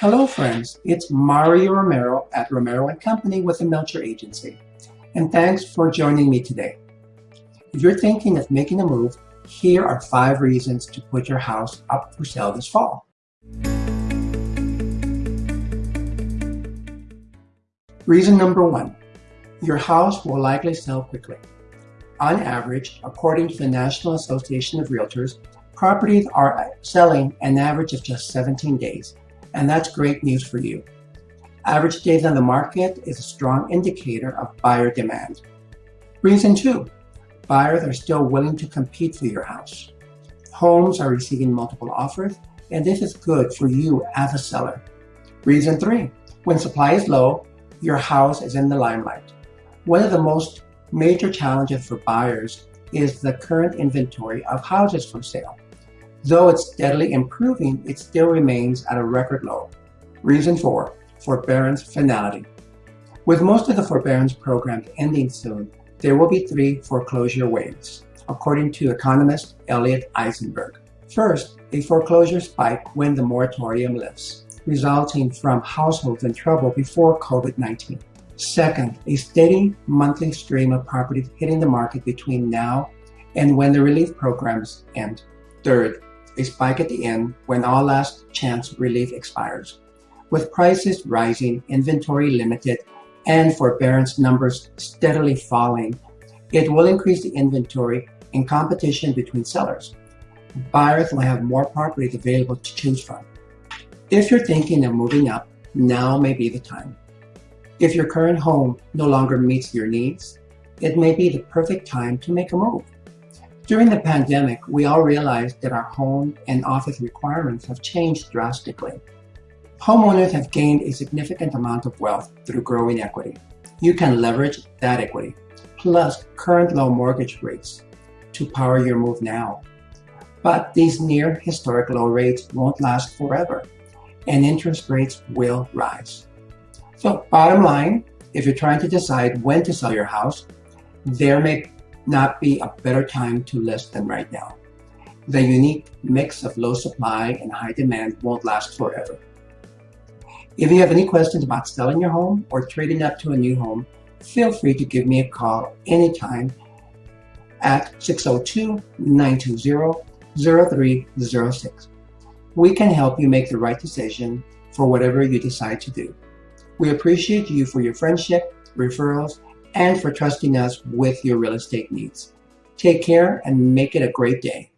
Hello friends, it's Mario Romero at Romero & Company with the Melcher Agency. And thanks for joining me today. If you're thinking of making a move, here are five reasons to put your house up for sale this fall. Reason number one, your house will likely sell quickly. On average, according to the National Association of Realtors, properties are selling an average of just 17 days, and that's great news for you. Average days on the market is a strong indicator of buyer demand. Reason two, buyers are still willing to compete for your house. Homes are receiving multiple offers, and this is good for you as a seller. Reason three, when supply is low, your house is in the limelight. One of the most major challenges for buyers is the current inventory of houses for sale. Though it's steadily improving, it still remains at a record low. Reason 4. Forbearance finality. With most of the forbearance programs ending soon, there will be three foreclosure waves, according to economist Elliot Eisenberg. First, a foreclosure spike when the moratorium lifts, resulting from households in trouble before COVID-19. Second, a steady monthly stream of properties hitting the market between now and when the relief programs end. Third, a spike at the end when all last chance relief expires. With prices rising, inventory limited, and forbearance numbers steadily falling, it will increase the inventory and competition between sellers. Buyers will have more properties available to choose from. If you're thinking of moving up, now may be the time. If your current home no longer meets your needs, it may be the perfect time to make a move. During the pandemic, we all realized that our home and office requirements have changed drastically. Homeowners have gained a significant amount of wealth through growing equity. You can leverage that equity, plus current low mortgage rates, to power your move now. But these near historic low rates won't last forever, and interest rates will rise. So bottom line, if you're trying to decide when to sell your house, there may not be a better time to list than right now. The unique mix of low supply and high demand won't last forever. If you have any questions about selling your home or trading up to a new home, feel free to give me a call anytime at 602-920-0306. We can help you make the right decision for whatever you decide to do. We appreciate you for your friendship, referrals, and for trusting us with your real estate needs. Take care and make it a great day.